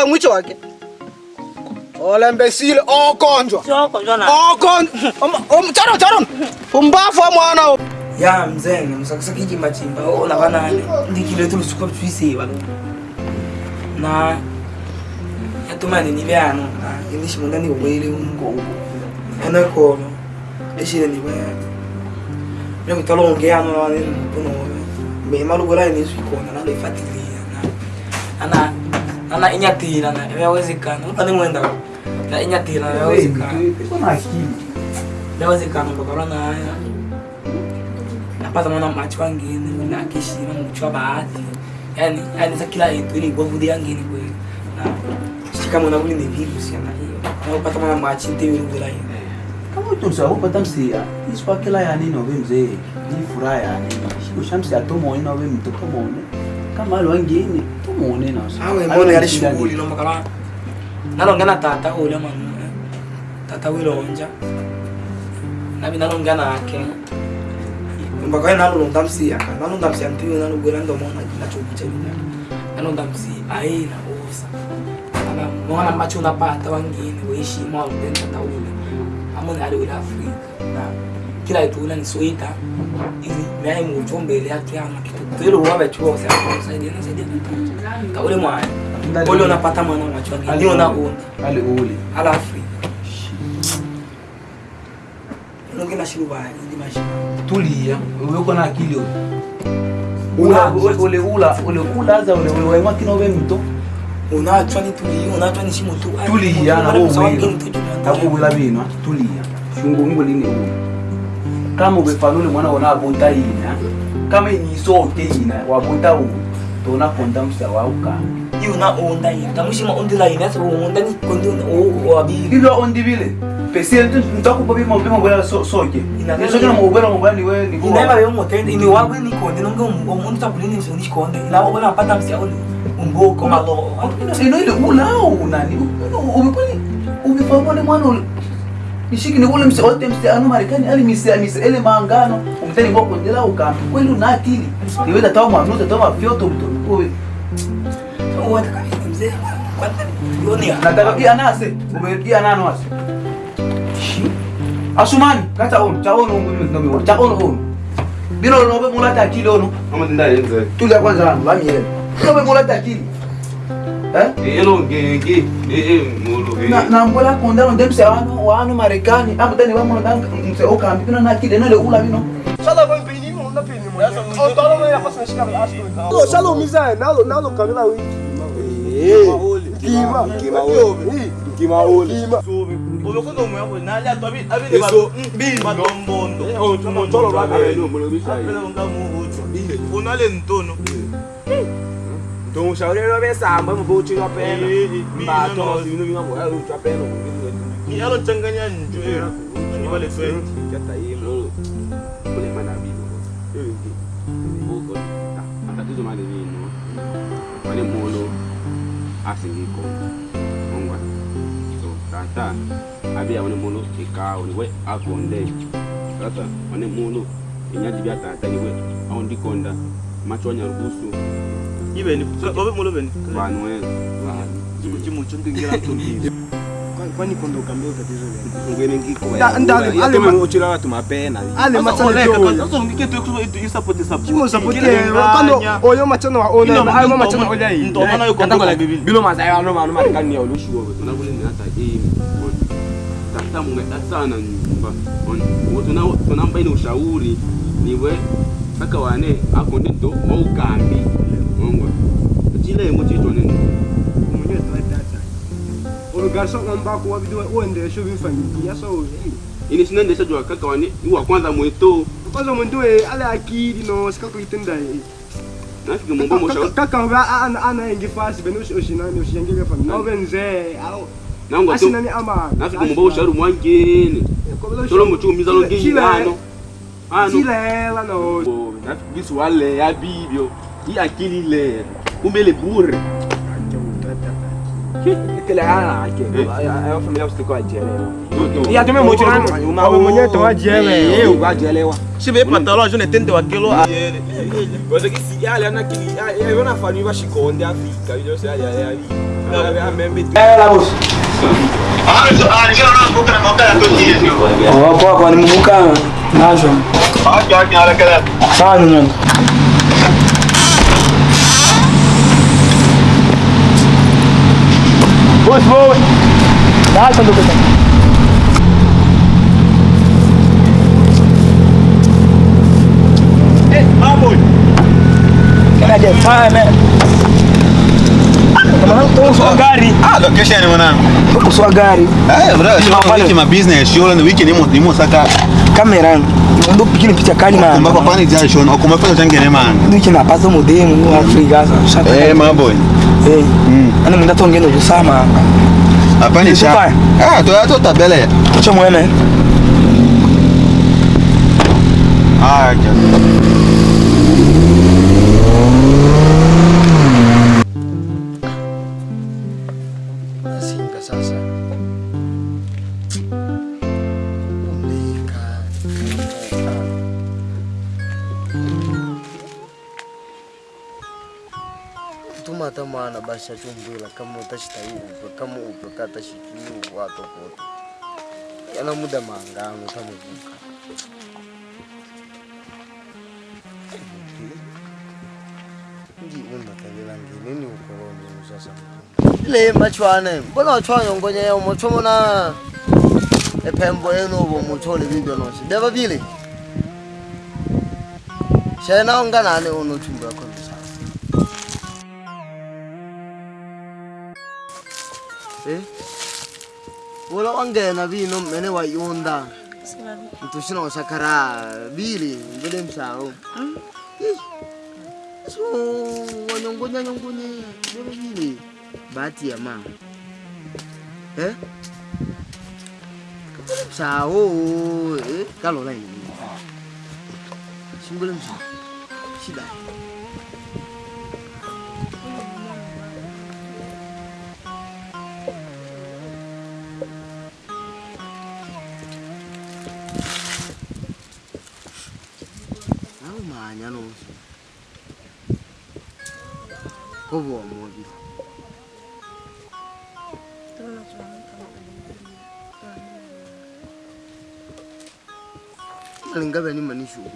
wa mwicho wake ole mbesile okonjwa Soko njona. okonjwa charo charo umbafu wa mwana Ya mzenge msakisa kiji machimba ona banane ndikile tu lusuka twisi balo. Na yatumani ni byano na indishi mundani ubwele ungo ugo. Ana kono. Eshire ni bya. Yo mitalo ongea no na puno. Me malu gola ni sikona na ifatilia na. Ana ana inyatira na yawezekana. Utani mwenda. Na inyatira na yawezekana. na akili. Yawezekana kwa corona haya. napata mwana macho wangine na kishima mchwa baadhi yani yani za kila kitu ni kwa vudi yangine kweli na shika mwana uli ni virus yana hiyo na upata mwana macho ndio ile bila hiyo Kama utunsa upata msia, iswa kila yani obe mzee, ni furaha yani. Shiko shamsi atomo ina obe mtoto mone. Kama alo wengine tumone na usa. awe mbona yale shughuli no makala nalongana tata ule manu tata wile onja na bina longana ake. Mpaka nalo londamsi aka nalo msi antiwe nalo gwela ndo mona na chokucha bina nalo ndamsi aina osa mwana macho unapata wangine weishi mwa mpenda tata ule. Amone ali wile Afrika. Na kila kitu ule ni soita hizi mimi muchombele yatu yana kitu saidia na mwana ule unapata mwana ndio Ale ule. ndi mashi Tulia, uko na akili. Ula ule ula ule ula za ule ule kino mto. unachwa ni unachwa ni tu Tulia na wewe. Hapo ula bino, tulia. Shungu. Kama ubefanule mwana wana abonta ina. kama inisoteina wakutawu tona kondamsa wauka. Iuna onda yin tamushima ondilaina onda ni kondi abi. Ilo ondi bile pesi ntakupa bima bima So soke. Soke na mubera mubera niwe ni kuwa. inaiba yo motende ni wawe ni konde nonge omuntu takulini mse ni konde. Ila wala pata mse oni umbo kama lo ino ile ulao nani? Ubi umepamone mwana ule. Nishiki ni ule mse wote mse anu Marekani ali mse mse ele maangano Umitani ngo kondela ukambi. Kweli una akili. Niweza tawa mwanuza tawa fyoto mtu. Wewe o wataka mzee kwanda yoni nataka pia nase. Umerudia nano ase. Asumani kata ono cha ono ngumi ngumi cha ono ono. Bino nobe mulata akili ono. Ama tinda yenze. Tulia kwanza wangu bamiele. Nobe mulata akili. Eh? nambola konda no ndemse não wano não hapo tena wamo não mse okambi kuna na kile nale ula mino sala vai beni não na beni mo essa o tolo não ia passar chega a astro o sala misa nalo não não wi kima kima yobe kima ole kima sobe boloko no mo ya na le atwa bi abi ne ba mm, bi ba dombondo eh, o oh, tumo tolo ba be Don't shout it over Sam, but go to your pen. But don't you know what I will drop in. Yellow Tanganya and Julia. What is it? Get the email. Put it, madam. You will get. That is my name. When you molo, asking me. So, Tanta, I be ni the molo, a car on the way out one day. Tata, on the molo, in Yadibata, anyway, on the conda, much on your bosom. Ni babe mulo ben. Vanwe. Vanwe. Kuchi mucho ngingira ntondi. Kwani kondo kambio tatizo gani? ngene ngiko Da- ndale- ale ma- uchira watu mapena Ale machana Oleka jo. sasa ngike tu tu support support. Chimo sapoti kando oyo machana wa ona ayo machana oya hii. Ndo maana yuko ndo kwa bibi. bilo mazayo ano manu marekani ya olushuo tuna kule ni hata hii tata mungeta sana nyumba on tuna tuna mbaini ushauri niwe saka wane akonde garçon en o kwa vidéo uende show vifagia so ini sinende sa jua kaka wani wa kwanza mweto kwanza mweto ale akili no sikakutenda nafika mumbo mosha kaka ba ana ana ingi fast beno oshinani oshinyange a na benze au. Nangwa tu. Asinani ama? O mumbo usharu mwangine tolo mtu mizalo ngi ano ano não no. Nafika bisu a ya e aquele akili le. Kumele bure. kele ara jẹ ẹ fún mi lọ sí kọ jẹ rẹ ìyá tó mẹ mo jẹ rẹ mọ àwọn ọmọ yẹn tó wá jẹ rẹ ẹ ò wá jẹ rẹ wa. síbi pàtàkì ọjọ́ ní tẹ́ntẹ́ wa kéló. ọ̀sẹ̀ kì í sì yálẹ̀ ẹ̀ná kì í ẹ̀ yọ̀nà fani wíwá sí kọ̀ ọ̀ndẹ́ àfi kàbí jọ́ sí àyà ẹ̀ àbí ẹ̀ àmẹ́ ń bẹ tẹ́. ẹ lábọ̀ sí. ọ̀rọ̀ kọ́ ọ̀kan ni mo mú káàrọ̀ náà sọ. ọ̀jọ̀ ọ̀jọ̀ Bus voa. Dá, mano. Hey, my boy. Can I get five, man? Kuhusu gari. Ah, location ni mwanangu. Kuhusu gari. Eh, eu sio wiki ma business, sio ni wiki nimo nimo saka kamera. eu pikini picha kali man. Kumba kwa pani jai shona, kumba fanya changene man. Wiki na paso modem, Afrika sasa. Eh, my boy. Eh. Ana mimi ndato ngendo kusama. Hapa ni shamba. Ah, tu tu tabele. Cho mwene. Ah, okay. sa chumbui la kamu tashi tayi ubra kamu ba ka ta shi ki yu wa to koto yana muda manga anu tamu buka ndi unda tabila ngini ni ukoloni uza sa mkunda ile machwane mbona wachwane ngonye ya umochomo na epembo enu ubo mochole bibyo nosi deva bile shena onganane uno chumbu ko Eh? vula wa nghena vino mhene wa yunda. Ntuxina wa xakaraha vili vile mhlawu hmm? eh? so wa nyongonyanyongonye vile vili batiya ma. Eh? E vile mhlawu e ka lola yini xingule mhlawu xidayi 不不，我不。那恁这边你们的学会，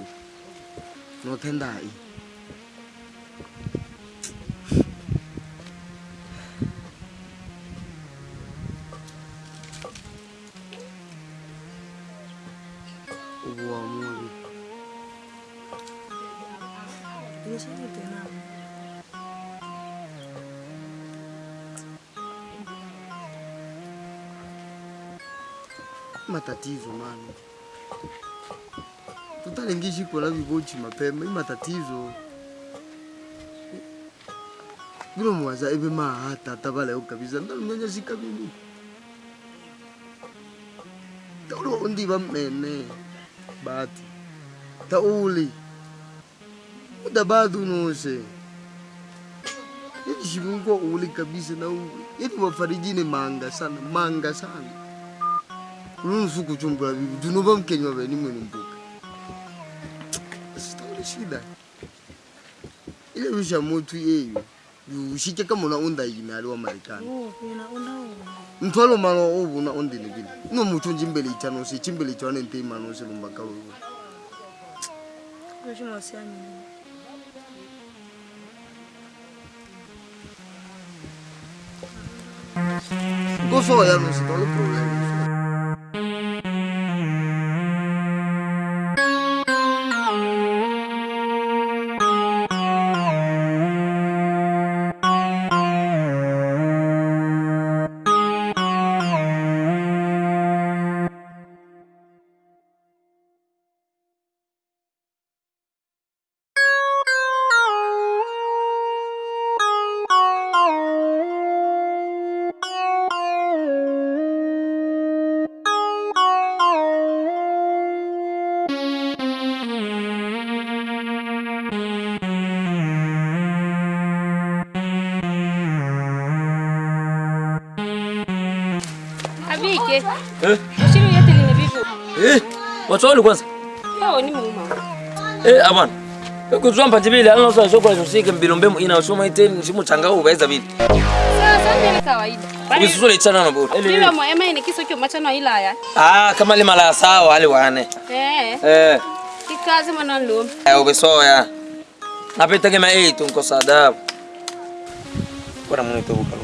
我听大。Matatizo mano. Tutalengishi kola vivochi mapema i matatizo. Vilo mwaza eve mahata tavaleo kabisa. Ndalunyanya sikavini taulo undiva mmene. Bati. Tauli. Muda badu nose. Yani shimungu uli kabisa na uli yeti wafarijine manga sana manga sana ulunsu kuchumbula bibi tunova mkenywa ni mwenye mbuka Sitaona shida. Ile wisha mutu yeyo Ushike kama una unda yime ali wa Marekani. Mtwalo na obuna ondini gini. no mutu njimbele ichano si chimbele ichano nte imano si lumbaka wewe Goso ya no se todo el problema. Eh? Ushiri yote? Eh, kwanza. Yao ni muuma. Eh, abana. kuzwa mpatibili alina usa shokola chosike mbilombe ina usoma ite msimu changao ubeza vile Sasa ni kawaida. Bali bisusule chana na bora Ndio mo ema ni kiso kio machano ilaya. ah kama ile mala sawa wale wane Eh. eh Kikazi mwana ndo. eh ubesoya napita kama eh tunko sadabu Kwa mwanito bukalwa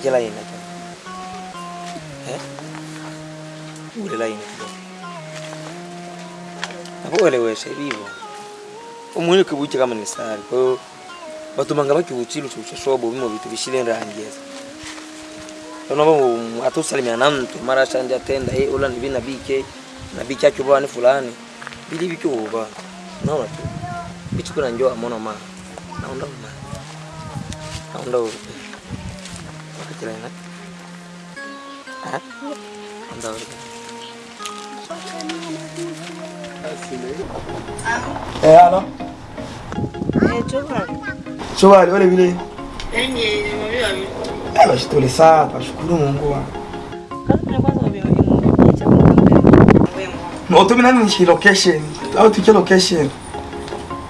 kakila lain aja. eh? Ule laini Hapo elewesha hivyo umwene kibuchi kama ni sari kwa hiyo batumanga bakibuchilo chuchashobo bimo vitu bishile nrangeza nabo atusalimia na mtu mara shanja tenda eh ula ni na BK na BK yake bwana fulani. Bili bike uba naona tu. Bichukura njoo amona ma naonda ma naonda wakati la ina ah naonda Eh, alo. Chobali wale vile. Eh, bashitole saa, bashukuru Mungu wa. No, tu mina ni location. Au tuke location.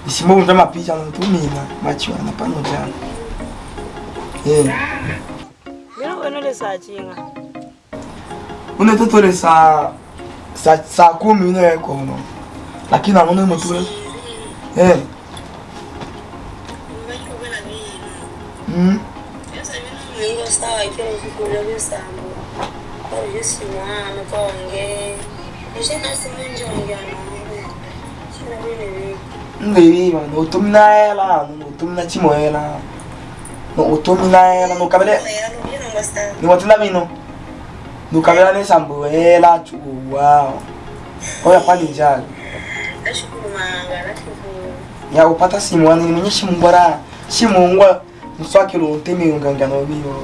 Nisimo unja mapicha no tu mina, machiwa Onde tu jinga une toto le sa sa sa kumi une né, yeko no lakini na mwana mtu eh mm Gostava que eu fico olhando o. Eu disse, mano, qual é? Eu já nasci muito de onde eu é. hum? não estou mano. Eu tomo na ela, eu tomo na timoela. Eu estou na ela, no cabelo. É- understand. Niwatulabino. Nukabirane sambo hela chukuwa. Oya pali njalo. Nashukuru manga, nashukuru. Ya upata simu wani nimenyesha mungwara. Simu ngwa mswaki lo ntemi ungangano biyo.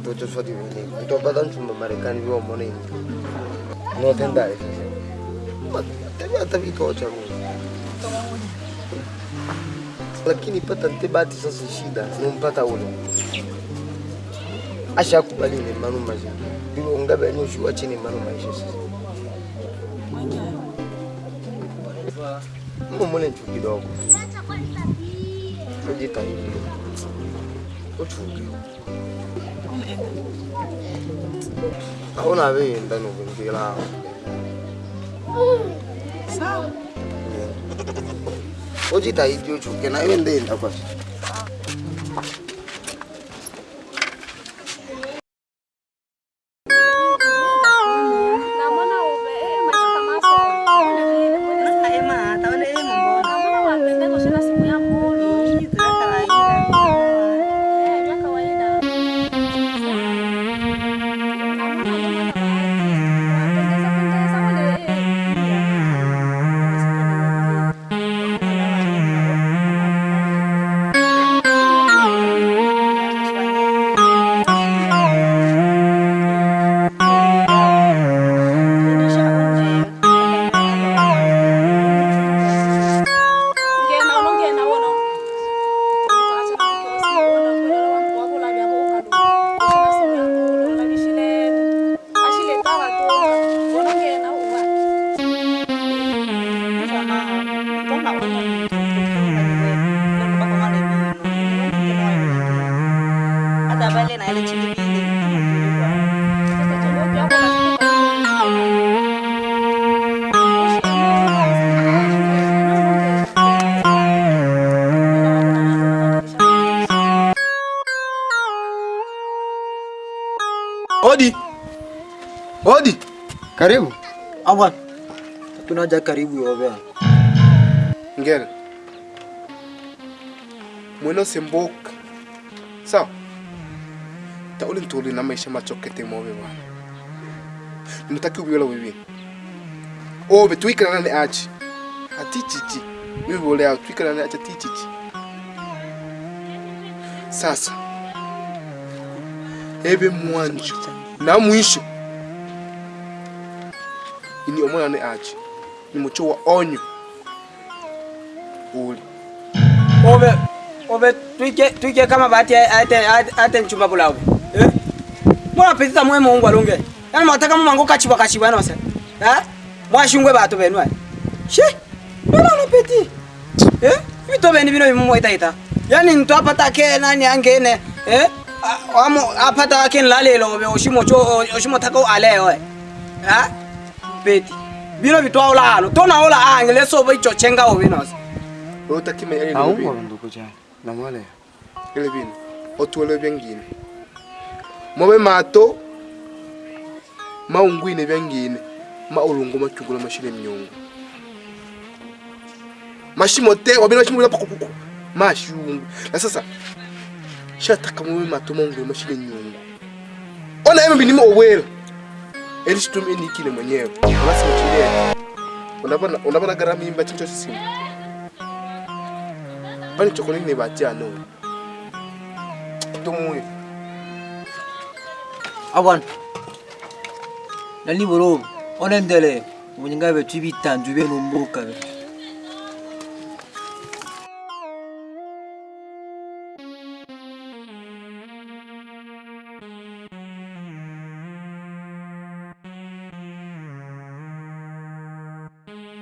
mtoto swati vile utapata mchumba Marekani vyo mwone hivi no tenda hivi tabi hata vitocha Mungu lakini pata ntebati sasa shida numpata ule ashakubali ni manu maisha bibo ngabe ni ushuwa chini manu maisha sasa mumule nchu kidogo ujitahidi Ako na rin, tanong kung kailangan Karibu. Awan. Tunaja karibu yovea. Ngel. Mweno semboka. Sawa. Tauli ntuli na maisha machokete mobe bwana. Nimtaki ubiola wewe. Obe tuikana nane achi. Ati chichi. Mimi bole au tuikana nane achi ati chichi. Sasa. Ebe mwanjo na mwisho. Ne achi. Ni mucho wa onyo. Uli. Obe obe tuike tuike kama bahati ate ate mchumba bulabu. Eh? Mbona pesa mwe mungu alunge? yani mwataka kachiba na wasa ha Eh? Mwashungwe bato benwa. She. Mbona na peti? Eh? Vito beni bino mwa ita ita. yani mtu apata ke nani angene, eh? Amo apata ke lalelo obe oshimo cho oshimo tako aleo. Eh? Peti. Bino bitwa ulalo. Tona ola angele so bo icho chenga. Kime ele Au. Na. Ele. Otuele byangine. Mobe mato. Maungwine byangine. Maulungu machungula mashile mnyungu. Mashimo te mashimo la pakupuku. Mashungu. Na sasa shataka mobe mato maungwine mashile nyungu. Ona yeme binimo. Elishtum e inikile mwenyewe. Unasema tulie. Unabona unabona gharama imba chicho simu. Bani chokoni ni batia no. Tumuye. Awan. Nani boro. Onendele. Munyinga betu bitanju beno mbuka. Be.